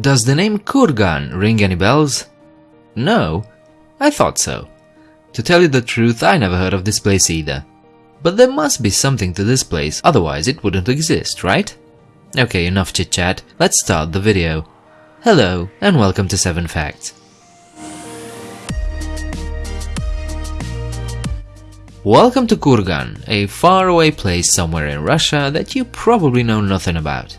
Does the name Kurgan ring any bells? No? I thought so. To tell you the truth, I never heard of this place either. But there must be something to this place, otherwise it wouldn't exist, right? Okay, enough chit chat, let's start the video. Hello, and welcome to 7 Facts. Welcome to Kurgan, a faraway place somewhere in Russia that you probably know nothing about.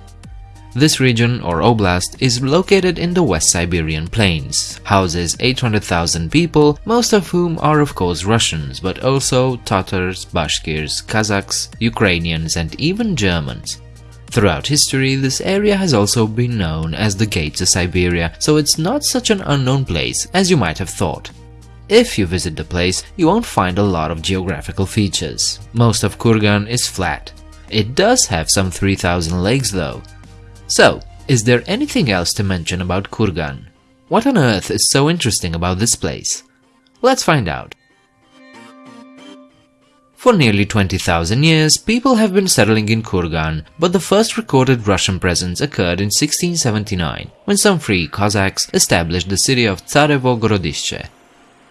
This region, or oblast, is located in the West Siberian plains, houses 800,000 people, most of whom are of course Russians, but also Tatars, Bashkirs, Kazakhs, Ukrainians and even Germans. Throughout history, this area has also been known as the Gate to Siberia, so it's not such an unknown place as you might have thought. If you visit the place, you won't find a lot of geographical features. Most of Kurgan is flat. It does have some 3000 lakes though, so, is there anything else to mention about Kurgan? What on earth is so interesting about this place? Let's find out. For nearly 20,000 years, people have been settling in Kurgan, but the first recorded Russian presence occurred in 1679, when some free Cossacks established the city of Tsarevo Gorodishche.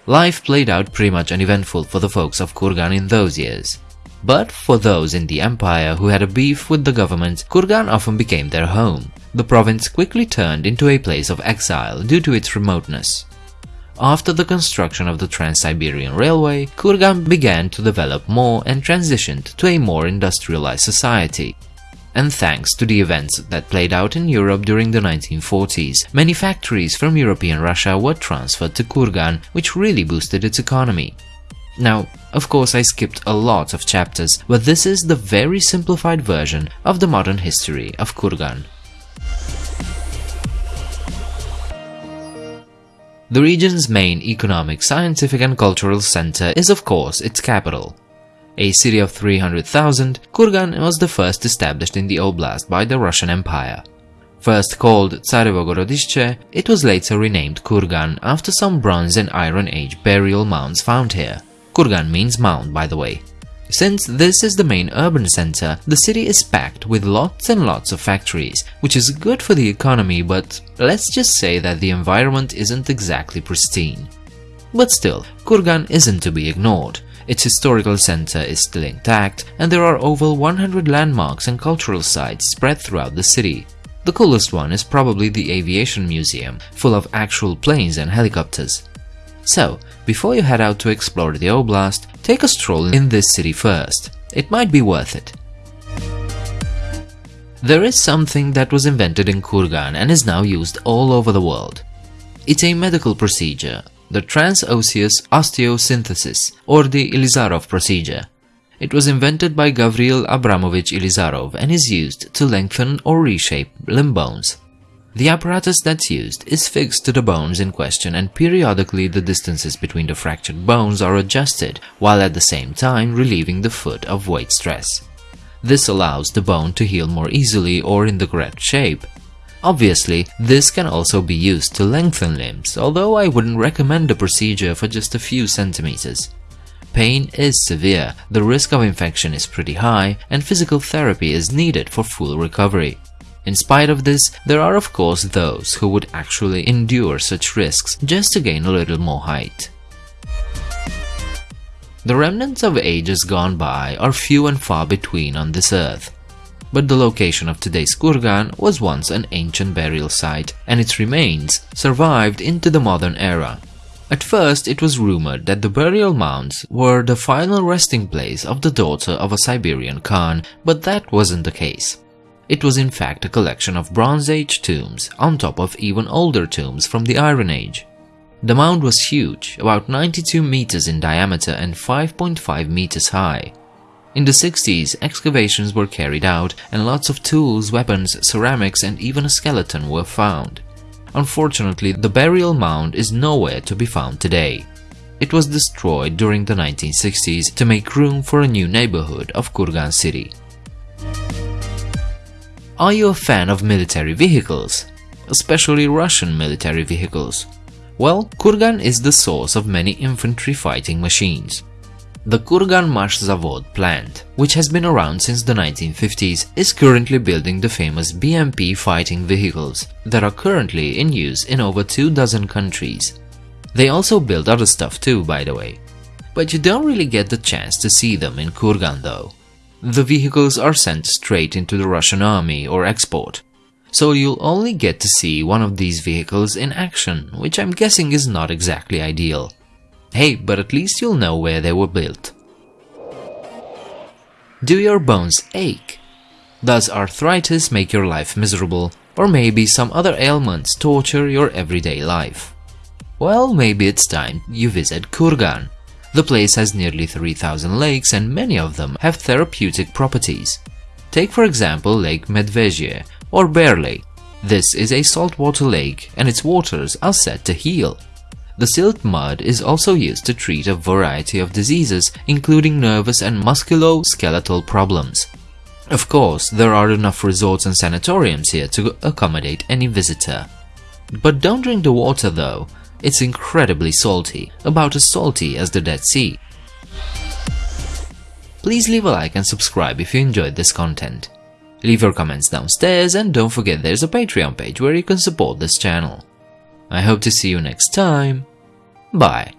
Life played out pretty much uneventful for the folks of Kurgan in those years. But for those in the empire who had a beef with the government, Kurgan often became their home. The province quickly turned into a place of exile due to its remoteness. After the construction of the Trans-Siberian Railway, Kurgan began to develop more and transitioned to a more industrialized society. And thanks to the events that played out in Europe during the 1940s, many factories from European Russia were transferred to Kurgan, which really boosted its economy. Now, of course I skipped a lot of chapters, but this is the very simplified version of the modern history of Kurgan. The region's main economic, scientific and cultural center is of course its capital. A city of 300,000, Kurgan was the first established in the oblast by the Russian Empire. First called Tsarevo Gorodishche, it was later renamed Kurgan after some Bronze and Iron Age burial mounds found here. Kurgan means mound, by the way. Since this is the main urban center, the city is packed with lots and lots of factories, which is good for the economy, but let's just say that the environment isn't exactly pristine. But still, Kurgan isn't to be ignored. Its historical center is still intact, and there are over 100 landmarks and cultural sites spread throughout the city. The coolest one is probably the Aviation Museum, full of actual planes and helicopters. So, before you head out to explore the Oblast, take a stroll in this city first. It might be worth it. There is something that was invented in Kurgan and is now used all over the world. It's a medical procedure, the transosseous osteosynthesis or the Ilizarov procedure. It was invented by Gavril Abramovich Ilizarov and is used to lengthen or reshape limb bones. The apparatus that's used is fixed to the bones in question and periodically the distances between the fractured bones are adjusted while at the same time relieving the foot of weight stress. This allows the bone to heal more easily or in the correct shape. Obviously, this can also be used to lengthen limbs, although I wouldn't recommend the procedure for just a few centimeters. Pain is severe, the risk of infection is pretty high, and physical therapy is needed for full recovery. In spite of this, there are of course those who would actually endure such risks just to gain a little more height. The remnants of ages gone by are few and far between on this earth. But the location of today's Kurgan was once an ancient burial site, and its remains survived into the modern era. At first, it was rumored that the burial mounds were the final resting place of the daughter of a Siberian Khan, but that wasn't the case. It was in fact a collection of Bronze Age tombs on top of even older tombs from the Iron Age. The mound was huge, about 92 meters in diameter and 5.5 meters high. In the 60s, excavations were carried out and lots of tools, weapons, ceramics and even a skeleton were found. Unfortunately, the burial mound is nowhere to be found today. It was destroyed during the 1960s to make room for a new neighborhood of Kurgan city. Are you a fan of military vehicles? Especially Russian military vehicles? Well, Kurgan is the source of many infantry fighting machines. The Kurgan Zavod plant, which has been around since the 1950s, is currently building the famous BMP fighting vehicles that are currently in use in over two dozen countries. They also build other stuff too, by the way. But you don't really get the chance to see them in Kurgan though. The vehicles are sent straight into the Russian army or export, so you'll only get to see one of these vehicles in action, which I'm guessing is not exactly ideal. Hey, but at least you'll know where they were built. Do your bones ache? Does arthritis make your life miserable, or maybe some other ailments torture your everyday life? Well, maybe it's time you visit Kurgan. The place has nearly 3000 lakes and many of them have therapeutic properties. Take for example Lake Medvezhye or Bear Lake. This is a saltwater lake and its waters are said to heal. The silt mud is also used to treat a variety of diseases, including nervous and musculoskeletal problems. Of course, there are enough resorts and sanatoriums here to accommodate any visitor. But don't drink the water though, it's incredibly salty, about as salty as the Dead Sea. Please leave a like and subscribe if you enjoyed this content. Leave your comments downstairs and don't forget there's a Patreon page where you can support this channel. I hope to see you next time. Bye.